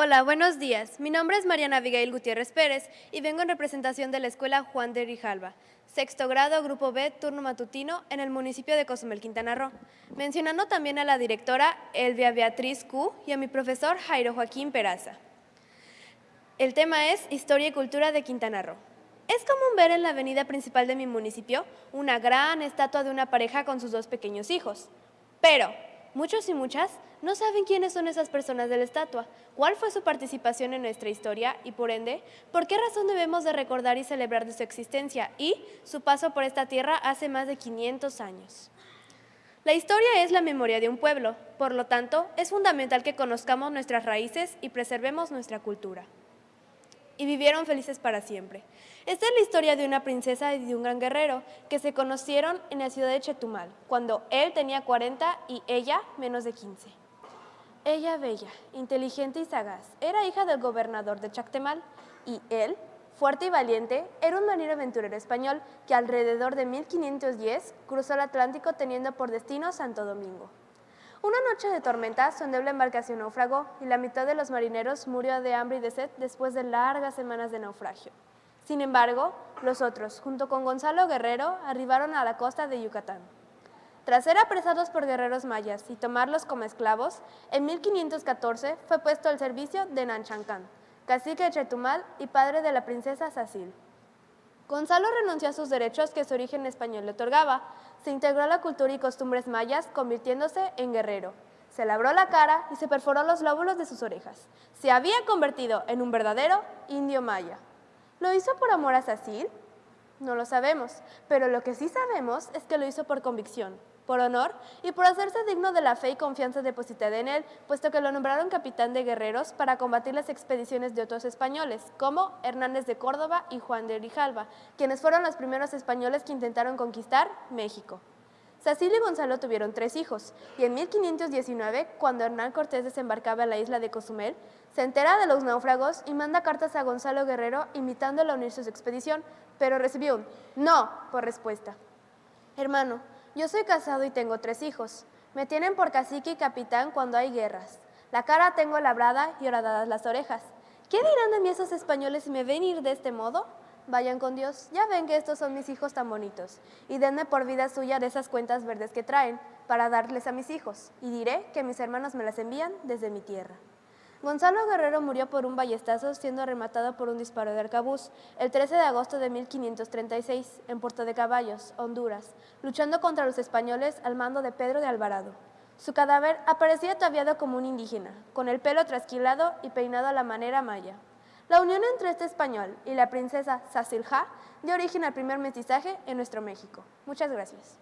Hola, buenos días. Mi nombre es Mariana Abigail Gutiérrez Pérez y vengo en representación de la Escuela Juan de Rijalba, sexto grado, grupo B, turno matutino, en el municipio de Cozumel, Quintana Roo, mencionando también a la directora Elvia Beatriz Q y a mi profesor Jairo Joaquín Peraza. El tema es Historia y Cultura de Quintana Roo. Es común ver en la avenida principal de mi municipio una gran estatua de una pareja con sus dos pequeños hijos. Pero, muchos y muchas no saben quiénes son esas personas de la estatua, cuál fue su participación en nuestra historia y, por ende, por qué razón debemos de recordar y celebrar su existencia y su paso por esta tierra hace más de 500 años. La historia es la memoria de un pueblo, por lo tanto, es fundamental que conozcamos nuestras raíces y preservemos nuestra cultura y vivieron felices para siempre. Esta es la historia de una princesa y de un gran guerrero que se conocieron en la ciudad de Chetumal, cuando él tenía 40 y ella menos de 15. Ella bella, inteligente y sagaz, era hija del gobernador de Chactemal y él, fuerte y valiente, era un marino aventurero español que alrededor de 1510 cruzó el Atlántico teniendo por destino Santo Domingo. Una noche de tormenta, su endeble embarcación naufragó y la mitad de los marineros murió de hambre y de sed después de largas semanas de naufragio. Sin embargo, los otros, junto con Gonzalo Guerrero, arribaron a la costa de Yucatán. Tras ser apresados por guerreros mayas y tomarlos como esclavos, en 1514 fue puesto al servicio de Nanchancán, cacique de Chetumal y padre de la princesa Sacil. Gonzalo renunció a sus derechos que su origen español le otorgaba, se integró a la cultura y costumbres mayas, convirtiéndose en guerrero. Se labró la cara y se perforó los lóbulos de sus orejas. Se había convertido en un verdadero indio maya. ¿Lo hizo por amor a Sacil? No lo sabemos, pero lo que sí sabemos es que lo hizo por convicción, por honor y por hacerse digno de la fe y confianza depositada en él, puesto que lo nombraron capitán de guerreros para combatir las expediciones de otros españoles, como Hernández de Córdoba y Juan de Grijalva, quienes fueron los primeros españoles que intentaron conquistar México. Sacil y Gonzalo tuvieron tres hijos, y en 1519, cuando Hernán Cortés desembarcaba en la isla de Cozumel, se entera de los náufragos y manda cartas a Gonzalo Guerrero invitándolo a unirse a su expedición, pero recibió un no por respuesta. Hermano, yo soy casado y tengo tres hijos. Me tienen por cacique y capitán cuando hay guerras. La cara tengo labrada y horadadas las orejas. ¿Qué dirán de mí esos españoles si me ven ir de este modo? Vayan con Dios, ya ven que estos son mis hijos tan bonitos, y denme por vida suya de esas cuentas verdes que traen, para darles a mis hijos, y diré que mis hermanos me las envían desde mi tierra. Gonzalo Guerrero murió por un ballestazo siendo rematado por un disparo de arcabuz el 13 de agosto de 1536 en Puerto de Caballos, Honduras, luchando contra los españoles al mando de Pedro de Alvarado. Su cadáver aparecía ataviado como un indígena, con el pelo trasquilado y peinado a la manera maya. La unión entre este español y la princesa Sacilja dio origen al primer mestizaje en nuestro México. Muchas gracias.